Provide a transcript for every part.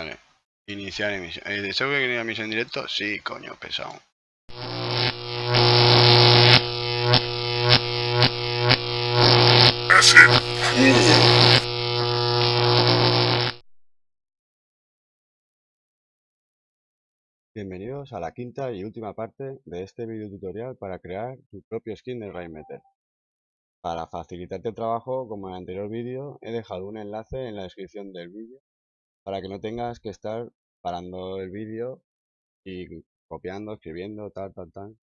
Vale. Iniciar emisión. ¿El deseo que quería emisión directo? Sí, coño, pesado. Bienvenidos a la quinta y última parte de este video tutorial para crear tu propio skin de Rainmeter. Para facilitarte el trabajo, como en el anterior vídeo, he dejado un enlace en la descripción del vídeo para que no tengas que estar parando el vídeo y copiando, escribiendo, tal, tal, tal.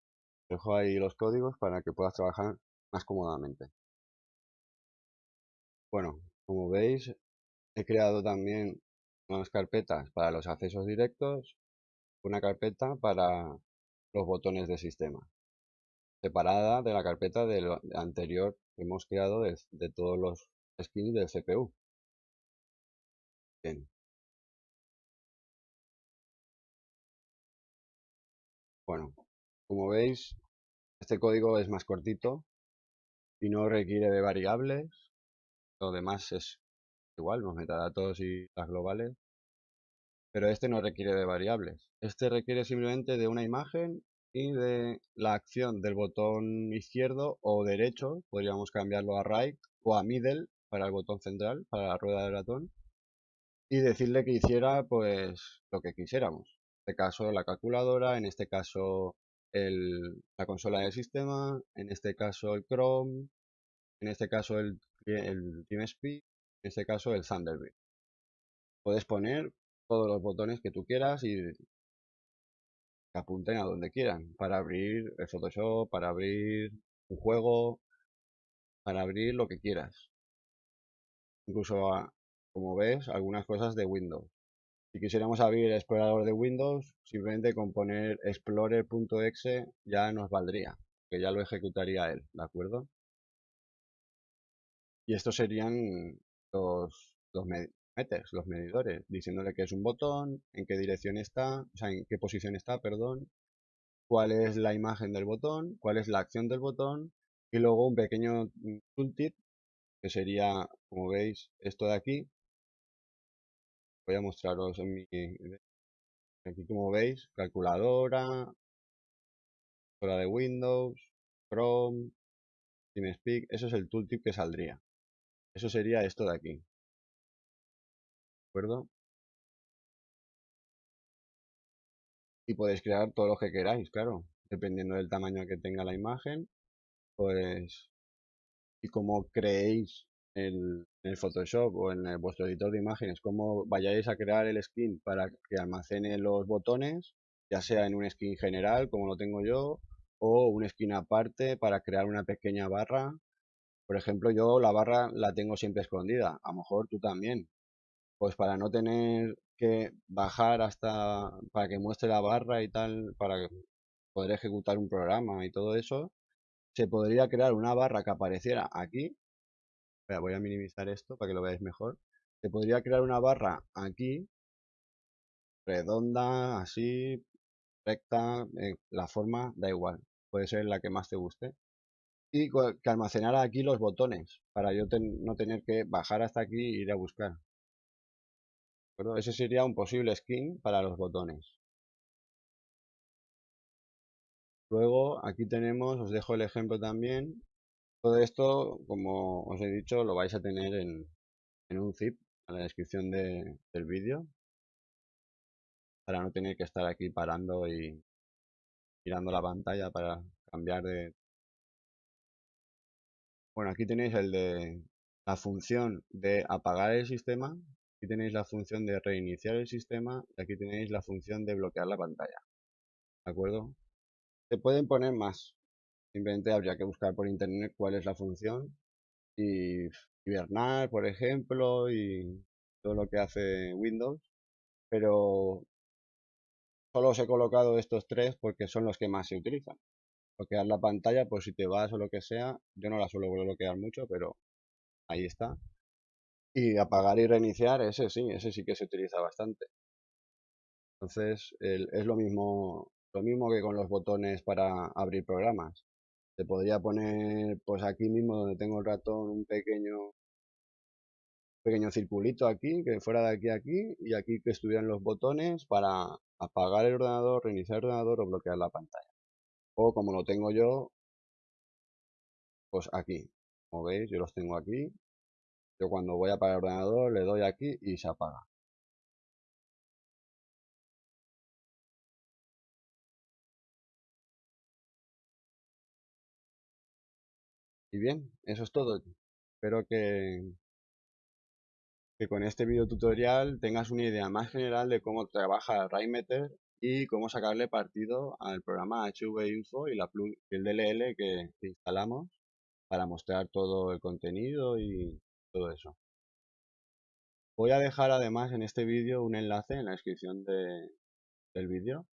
Dejo ahí los códigos para que puedas trabajar más cómodamente. Bueno, como veis, he creado también unas carpetas para los accesos directos una carpeta para los botones de sistema, separada de la carpeta del anterior que hemos creado de, todos los skins del CPU. Bien. Bueno, como veis, este código es más cortito y no requiere de variables. Lo demás es igual, los metadatos y las globales pero este no requiere de variables. Este requiere simplemente de una imagen y de la acción del botón izquierdo o derecho, podríamos cambiarlo a right o a middle para el botón central, para la rueda del ratón, y decirle que hiciera pues lo que quisiéramos. Este caso la calculadora, en este caso el, la consola del sistema, en este caso el Chrome, en este caso el, el TeamSpeak, en este caso el Thunderbird. Puedes poner todos los botones que tú quieras y apunten a donde quieran. Para abrir el Photoshop, para abrir un juego, para abrir lo que quieras. Incluso, ah, como ves, algunas cosas de Windows. Si quisiéramos abrir el explorador de Windows, simplemente con poner explorer.exe ya nos valdría, que ya lo ejecutaría él, ¿de acuerdo? Y estos serían los, los, meters, los medidores, diciéndole que es un botón, en qué dirección está, o sea, en qué posición está, perdón, cuál es la imagen del botón, cuál es la acción del botón, y luego un pequeño tooltip, que sería, como veis, esto de aquí. Voy a mostraros en mi... Aquí como veis, calculadora, hora de Windows, Chrome, TeamSpeak, eso es el tooltip que saldría. Eso sería esto de aquí acuerdo? Y podéis crear todo lo que queráis, claro, dependiendo del tamaño que tenga la imagen, pues, y como creéis en el Photoshop o en el, vuestro editor de imágenes, cómo vayáis a crear el skin para que almacene los botones, ya sea en un skin general, como lo tengo yo, o un skin aparte para crear una pequeña barra. Por ejemplo, yo la barra la tengo siempre escondida, a lo mejor tú también, pues para no tener que bajar hasta para que muestre la barra y tal, para poder ejecutar un programa y todo eso, se podría crear una barra que apareciera aquí. Voy a minimizar esto para que lo veáis mejor. Se podría crear una barra aquí, redonda, así, recta, eh, la forma da igual, puede ser la que más te guste. Y que almacenara aquí los botones, para yo no tener que bajar hasta aquí e ir a buscar. Ese sería un posible skin para los botones. Luego aquí tenemos, os dejo el ejemplo también. Todo esto, como os he dicho, lo vais a tener en, un zip en la descripción del vídeo. Para no tener que estar aquí parando y mirando la pantalla para cambiar de... Bueno, aquí tenéis el de la función de apagar el sistema Aquí tenéis la función de reiniciar el sistema y aquí tenéis la función de bloquear la pantalla. ¿De acuerdo? Se pueden poner más. Simplemente habría que buscar por internet cuál es la función y hibernar, por ejemplo, y todo lo que hace Windows. Pero solo os he colocado estos tres porque son los que más se utilizan. Bloquear la pantalla, por si te vas o lo que sea. Yo no la suelo bloquear mucho, pero ahí está. Y apagar y reiniciar, ese sí, ese sí que se utiliza bastante. Entonces, es lo mismo, lo mismo que con los botones para abrir programas. Se podría poner, pues aquí mismo donde tengo el ratón, un pequeño, pequeño circulito aquí, que fuera de aquí a aquí, y aquí que estuvieran los botones para apagar el ordenador, reiniciar el ordenador o bloquear la pantalla. O como lo tengo yo, pues aquí. Como veis, yo los tengo aquí. Yo cuando voy a apagar el ordenador le doy aquí y se apaga. Y bien, eso es todo. Espero que, con este video tutorial tengas una idea más general de cómo trabaja Raymeter y cómo sacarle partido al programa HV Info y, la el DLL que, instalamos para mostrar todo el contenido y todo eso. Voy a dejar además en este vídeo un enlace en la descripción de, del vídeo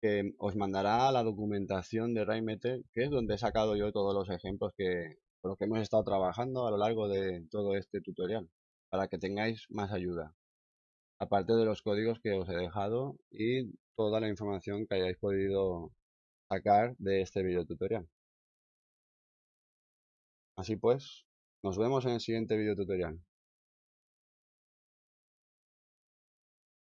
que os mandará la documentación de Raymeter, que es donde he sacado yo todos los ejemplos que, con los que hemos estado trabajando a lo largo de todo este tutorial, para que tengáis más ayuda. Aparte de los códigos que os he dejado y toda la información que hayáis podido sacar de este video tutorial. Así pues, nos vemos en el siguiente video tutorial.